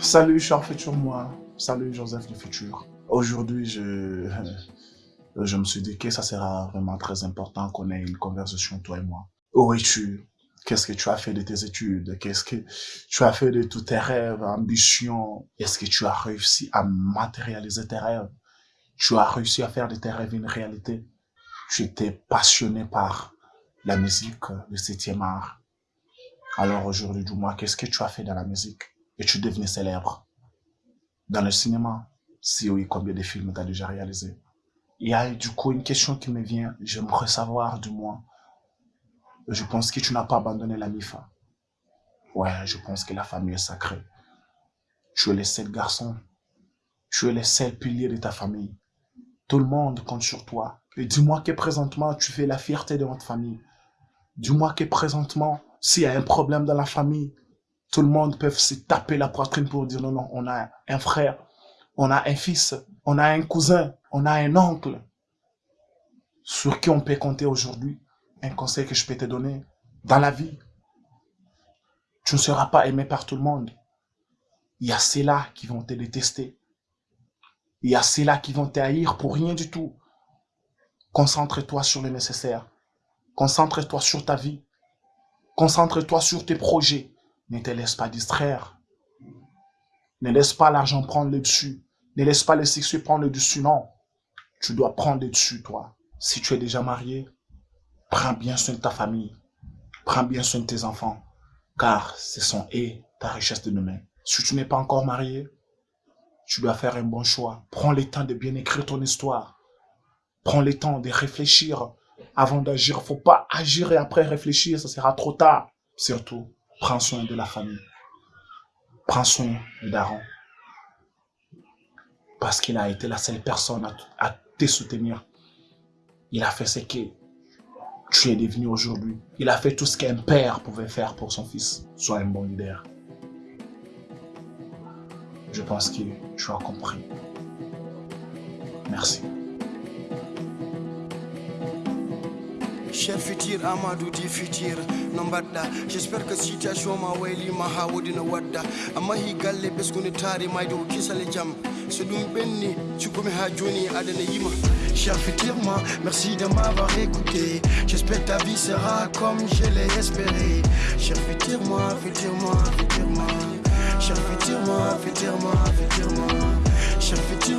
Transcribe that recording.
Salut, cher futur moi. Salut, Joseph du futur. Aujourd'hui, je, je me suis dit que ça sera vraiment très important qu'on ait une conversation, toi et moi. Où es-tu? Qu'est-ce que tu as fait de tes études? Qu'est-ce que tu as fait de tous tes rêves, ambitions? Est-ce que tu as réussi à matérialiser tes rêves? Tu as réussi à faire de tes rêves une réalité? Tu étais passionné par la musique, le septième art. Alors aujourd'hui, dis-moi, qu'est-ce que tu as fait dans la musique? Et tu devenais célèbre. Dans le cinéma, si oui, combien de films tu as déjà réalisé Il y a du coup une question qui me vient, j'aimerais savoir du moins. Je pense que tu n'as pas abandonné la MIFA. Ouais, je pense que la famille est sacrée. Tu es le seul garçon. Tu es le seul pilier de ta famille. Tout le monde compte sur toi. Et dis-moi que présentement, tu fais la fierté de notre famille. Dis-moi que présentement, s'il y a un problème dans la famille, tout le monde peut se taper la poitrine pour dire non, non, on a un frère, on a un fils, on a un cousin, on a un oncle sur qui on peut compter aujourd'hui. Un conseil que je peux te donner dans la vie, tu ne seras pas aimé par tout le monde. Il y a ceux-là qui vont te détester. Il y a ceux-là qui vont te haïr pour rien du tout. Concentre-toi sur le nécessaire. Concentre-toi sur ta vie. Concentre-toi sur tes projets. Ne te laisse pas distraire. Ne laisse pas l'argent prendre le dessus. Ne laisse pas le succès prendre le dessus, non. Tu dois prendre le dessus, toi. Si tu es déjà marié, prends bien soin de ta famille. Prends bien soin de tes enfants. Car ce sont eux ta richesse de demain. Si tu n'es pas encore marié, tu dois faire un bon choix. Prends le temps de bien écrire ton histoire. Prends le temps de réfléchir avant d'agir. Faut pas agir et après réfléchir, ça sera trop tard. Surtout, prends soin de la famille. Prends soin de Daron. Parce qu'il a été la seule personne à, te soutenir. Il a fait ce que tu es devenu aujourd'hui. Il a fait tout ce qu'un père pouvait faire pour son fils. Sois un bon leader. Je pense que tu as compris. Merci. Cher futur Amadou di futur no mbaɗɗa j'espère que situation ma waylima ha wodi no wadda amma hi galle ɓesgude taari mayde ko kisale jaam so ɗum ɓenni cukkumi ha joni adana yima. Cher futur moi, merci de m'avoir écouté. J'espère ta vie sera comme je l'ai espéré. Cher futur moi, futur moi, futur moi Cher futur moi, futur moi, futur moi Cher futur